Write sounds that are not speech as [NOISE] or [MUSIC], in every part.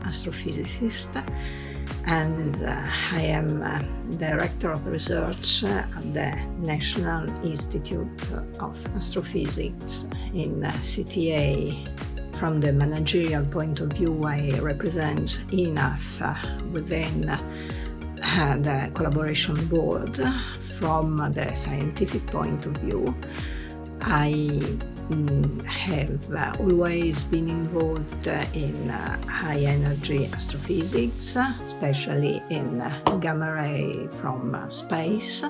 Astrophysicist and uh, I am uh, Director of Research at the National Institute of Astrophysics in uh, CTA. From the managerial point of view, I represent INAF uh, within uh, the collaboration board. From the scientific point of view, I Have uh, always been involved uh, in uh, high energy astrophysics, especially in gamma ray from space.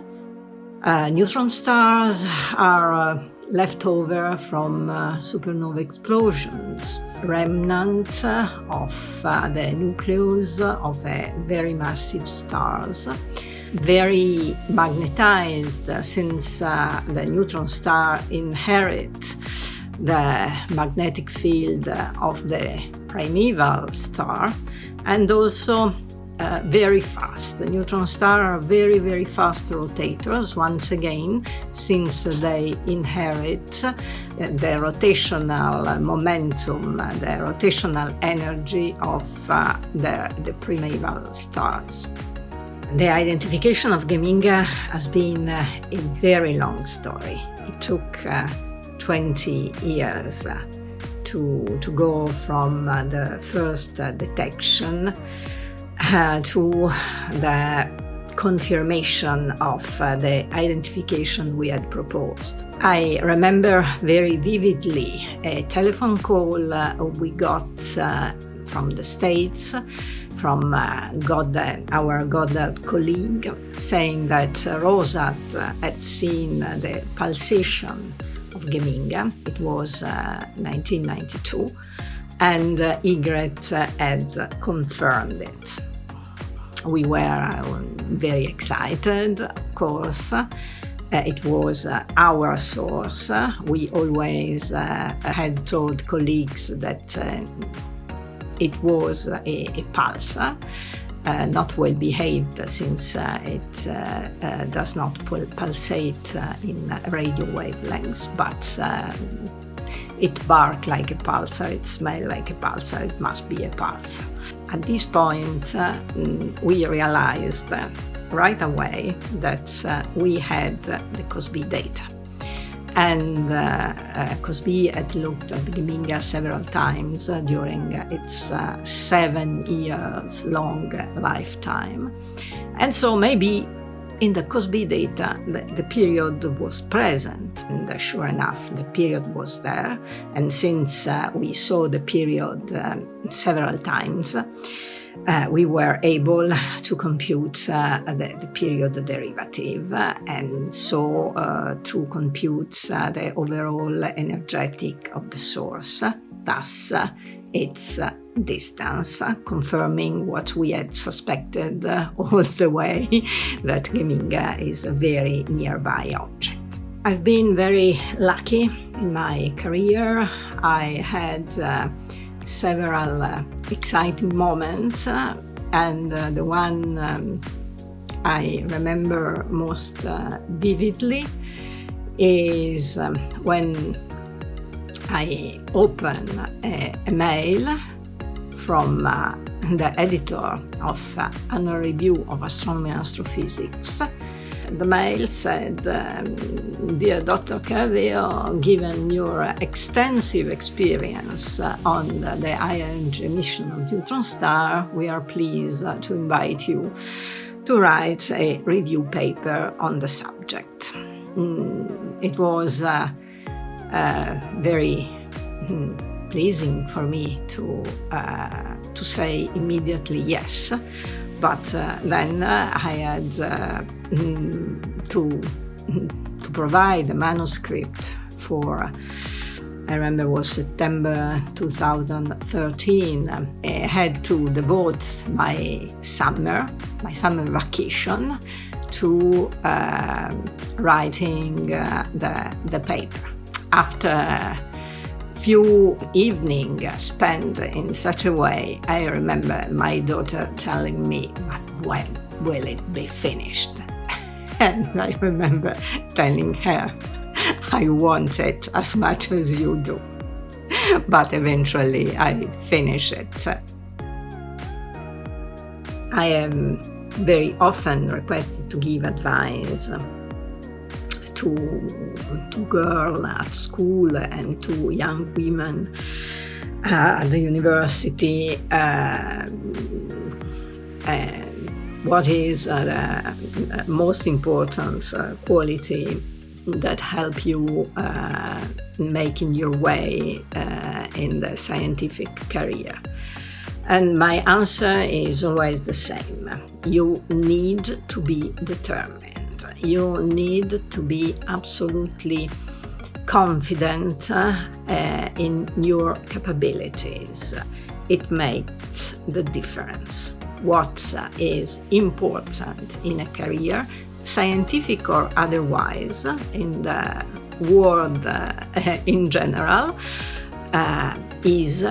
neutron stars are leftover from uh, supernova explosions, remnant of uh, the nucleus of very massive stars very magnetized since uh, the neutron star inherit the magnetic field of the primeval star and also uh, very fast. The neutron stars are very, very fast rotators, once again, since they inherit uh, the rotational momentum, the rotational energy of uh, the, the primeval stars. The identification of Geminga has been uh, a very long story. It took uh, 20 years uh, to, to go from uh, the first uh, detection to the confirmation of the identification we had proposed. I remember very vividly a telephone call we got from the States from Goddard, our Goddard colleague, saying that Rosat had seen the pulsation of Geminga. It was uh, 1992, and uh, EGRET had confirmed it. We were uh, very excited, of course. Uh, it was uh, our source. We always uh, had told colleagues that uh, it was a, a uh, not well behaved since uh, it uh, uh does not pulsate uh, in radio wavelengths, but um, it barked like a pulsar, it smelled like a pulsar, it must be a pulsar. At this point, uh, we realized right away that we had the COS-B data and uh, uh, COS-B had looked at Geminga several times uh, during its seven years long lifetime. And so maybe in the COS-B data, the, the, period was present, and sure enough, the period was there. And since uh, we saw the period um, several times, uh, we were able to compute uh, the, the, period derivative uh, and so uh, to compute uh, the overall energetic of the source, thus uh, its distance, confirming what we had suspected [LAUGHS] all the way, that Geminga is a very nearby object. I've been very lucky in my career. I had several exciting moments uh, and uh, the one um, I remember most vividly is um, when I open a, a mail from uh, the editor of uh, Annual Review of Astronomy and Astrophysics the mail said, um, Dear Dr. Caraveo, given your extensive experience uh, on the, the ion emission of neutron star, we are pleased uh, to invite you to write a review paper on the subject. Mm, it was uh, uh very mm, pleasing for me to, uh, to say immediately yes but uh, then uh, I had uh, mm, to, [LAUGHS] to provide a manuscript for I remember it was September 2013. I had to devote my summer, my summer vacation, to uh, writing uh, the, the paper. After few evenings spent in such a way, I remember my daughter telling me, when will it be finished? [LAUGHS] And I remember telling her, I want it as much as you do. [LAUGHS] But eventually I finish it. I am very often requested to give advice to, to girls at school and to young women uh, at the university uh, what is uh, the most important uh, quality that help you uh, making your way uh, in the scientific career. And my answer is always the same. You need to be determined. You need to be absolutely confident uh, in your capabilities. It makes the difference. What is important in a career, scientific or otherwise, in the world uh, in general, uh, is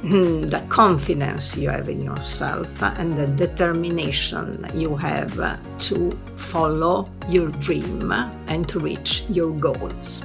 Hmm, the confidence you have in yourself and the determination you have to follow your dream and to reach your goals.